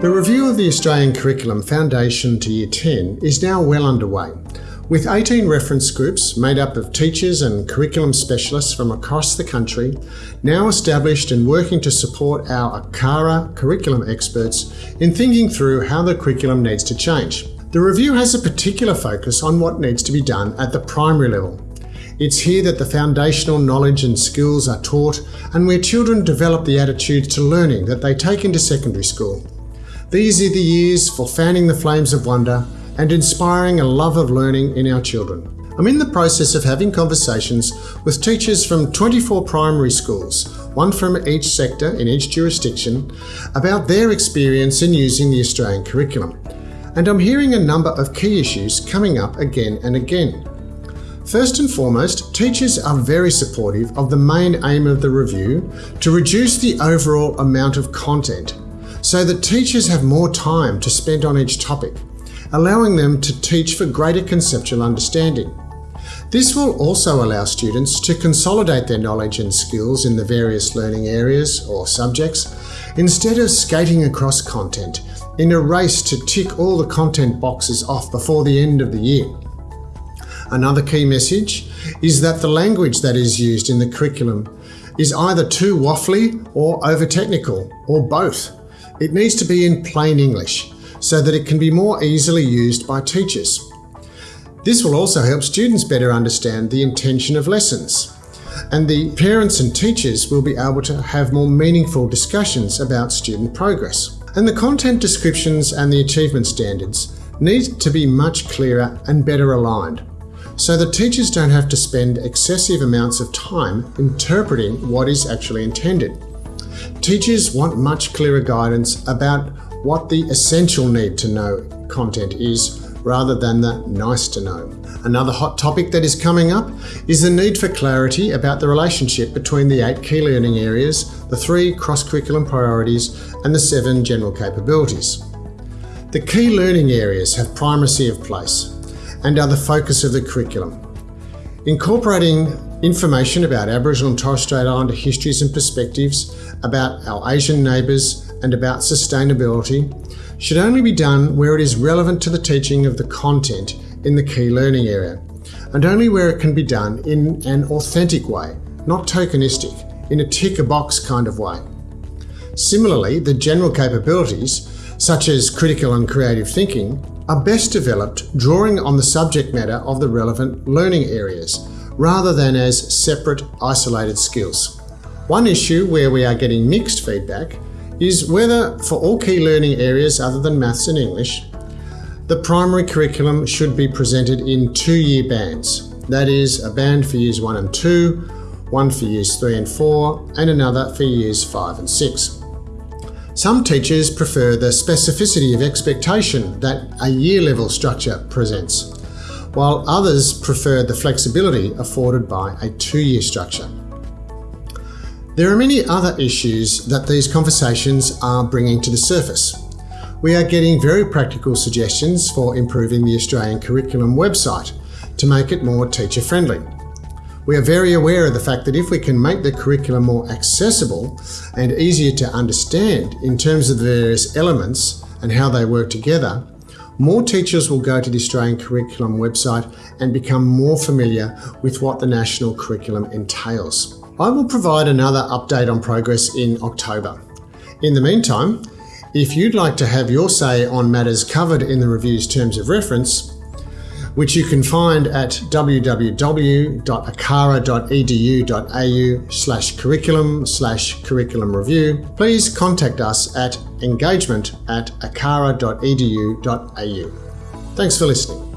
The review of the Australian Curriculum Foundation to Year 10 is now well underway, with 18 reference groups made up of teachers and curriculum specialists from across the country now established and working to support our ACARA curriculum experts in thinking through how the curriculum needs to change. The review has a particular focus on what needs to be done at the primary level. It's here that the foundational knowledge and skills are taught and where children develop the attitudes to learning that they take into secondary school. These are the years for fanning the flames of wonder and inspiring a love of learning in our children. I'm in the process of having conversations with teachers from 24 primary schools, one from each sector in each jurisdiction, about their experience in using the Australian curriculum. And I'm hearing a number of key issues coming up again and again. First and foremost, teachers are very supportive of the main aim of the review to reduce the overall amount of content so that teachers have more time to spend on each topic, allowing them to teach for greater conceptual understanding. This will also allow students to consolidate their knowledge and skills in the various learning areas or subjects instead of skating across content in a race to tick all the content boxes off before the end of the year. Another key message is that the language that is used in the curriculum is either too waffly or over technical, or both. It needs to be in plain English so that it can be more easily used by teachers. This will also help students better understand the intention of lessons. And the parents and teachers will be able to have more meaningful discussions about student progress. And the content descriptions and the achievement standards need to be much clearer and better aligned so that teachers don't have to spend excessive amounts of time interpreting what is actually intended. Teachers want much clearer guidance about what the essential need to know content is rather than the nice to know. Another hot topic that is coming up is the need for clarity about the relationship between the eight key learning areas, the three cross-curriculum priorities and the seven general capabilities. The key learning areas have primacy of place and are the focus of the curriculum. Incorporating information about Aboriginal and Torres Strait Islander histories and perspectives, about our Asian neighbours and about sustainability should only be done where it is relevant to the teaching of the content in the key learning area, and only where it can be done in an authentic way, not tokenistic, in a tick-a-box kind of way. Similarly, the general capabilities, such as critical and creative thinking, are best developed drawing on the subject matter of the relevant learning areas, rather than as separate, isolated skills. One issue where we are getting mixed feedback is whether, for all key learning areas other than maths and English, the primary curriculum should be presented in two-year bands. That is, a band for years 1 and 2, one for years 3 and 4, and another for years 5 and 6. Some teachers prefer the specificity of expectation that a year-level structure presents while others prefer the flexibility afforded by a two-year structure. There are many other issues that these conversations are bringing to the surface. We are getting very practical suggestions for improving the Australian Curriculum website to make it more teacher-friendly. We are very aware of the fact that if we can make the curriculum more accessible and easier to understand in terms of the various elements and how they work together, more teachers will go to the Australian Curriculum website and become more familiar with what the national curriculum entails. I will provide another update on progress in October. In the meantime, if you'd like to have your say on matters covered in the review's terms of reference, which you can find at www.acara.edu.au slash curriculum slash curriculum review, please contact us at engagement at acara.edu.au. Thanks for listening.